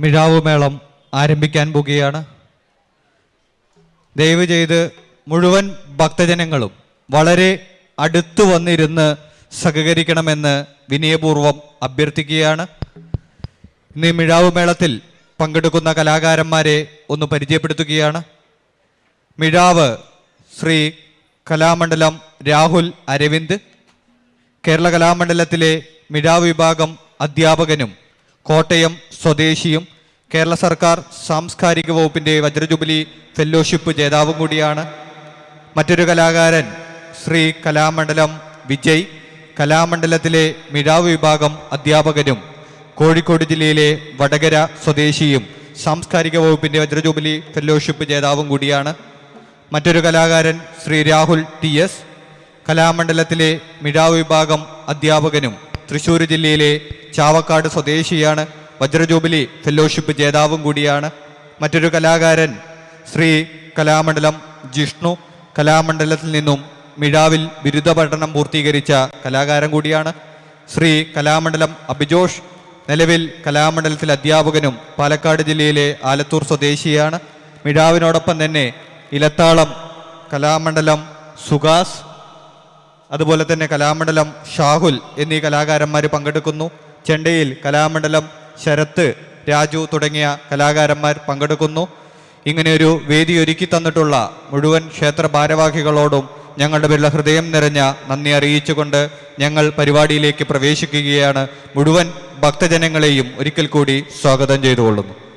മിഴാവ് മേളം ആരംഭിക്കാൻ പോകുകയാണ്. ദയവ് ചെയ്ത് മുഴുവൻ ഭക്തജനങ്ങളും വളരെ അടുത്തു വന്നിരുന്ന് സഹകരിക്കണമെന്ന് വിനയപൂർവം അഭ്യർത്ഥിക്കുകയാണ്. ഇന്ന് മിഴാവ് മേളത്തിൽ പങ്കെടുക്കുന്ന കലാകാരന്മാരെ ഒന്ന് പരിചയപ്പെടുത്തുകയാണ്. മിഴാവ് ശ്രീ കലാമണ്ഡലം രാഹുൽ അരവിന്ദ് കേരള കലാമണ്ഡലത്തിലെ മിഴാവ് വിഭാഗം അധ്യാപകനും കോട്ടയം സ്വദേശിയും കേരള സർക്കാർ സാംസ്കാരിക വകുപ്പിന്റെ വജ്രജൂബിലി ഫെല്ലോഷിപ്പ് ജേതാവും കൂടിയാണ്. മറ്റൊരു കലാകാരൻ ശ്രീ കലാമണ്ഡലം വിജയ്. കലാമണ്ഡലത്തിലെ മിഴാവ് വിഭാഗം അധ്യാപകനും കോഴിക്കോട് ജില്ലയിലെ വടകര സ്വദേശിയും സാംസ്കാരിക വകുപ്പിന്റെ വജ്രജൂബിലി ഫെല്ലോഷിപ്പ് ജേതാവും കൂടിയാണ്. മറ്റൊരു കലാകാരൻ ശ്രീ രാഹുൽ ടി എസ്. കലാമണ്ഡലത്തിലെ മിഴാവ് വിഭാഗം അധ്യാപകനും തൃശ്ശൂർ ജില്ലയിലെ ചാവക്കാട് സ്വദേശിയാണ് വജ്രജൂബിലി ഫെല്ലോഷിപ്പ് ജേതാവും കൂടിയാണ്. മറ്റൊരു കലാകാരൻ ശ്രീ കലാമണ്ഡലം ജിഷ്ണു കലാമണ്ഡലത്തിൽ നിന്നും മിഴാവിൽ ബിരുദ പഠനം പൂർത്തീകരിച്ച കലാകാരൻ കൂടിയാണ്. ശ്രീ കലാമണ്ഡലം അഭിജോഷ് നിലവിൽ കലാമണ്ഡലത്തിൽ അധ്യാപകനും പാലക്കാട് ജില്ലയിലെ ആലത്തൂർ സ്വദേശിയാണ്. മിഴാവിനോടൊപ്പം തന്നെ ഇലത്താളം കലാമണ്ഡലം സുഗാസ് അതുപോലെ തന്നെ കലാമണ്ഡലം ഷാഹുൽ എന്നീ കലാകാരന്മാർ പങ്കെടുക്കുന്നു. ചെണ്ടയിൽ കലാമണ്ഡലം ശരത്ത് രാജു തുടങ്ങിയ കലാകാരന്മാർ പങ്കെടുക്കുന്നു. ഇങ്ങനെയൊരു വേദി ഒരുക്കി തന്നിട്ടുള്ള മുഴുവൻ ക്ഷേത്ര ഭാരവാഹികളോടും ഞങ്ങളുടെ പേരിലുള്ള ഹൃദയം നിറഞ്ഞ നന്ദി അറിയിച്ചുകൊണ്ട് ഞങ്ങൾ പരിപാടിയിലേക്ക് പ്രവേശിക്കുകയാണ്. മുഴുവൻ ഭക്തജനങ്ങളെയും ഒരിക്കൽ കൂടി സ്വാഗതം ചെയ്തുകൊള്ളുന്നു.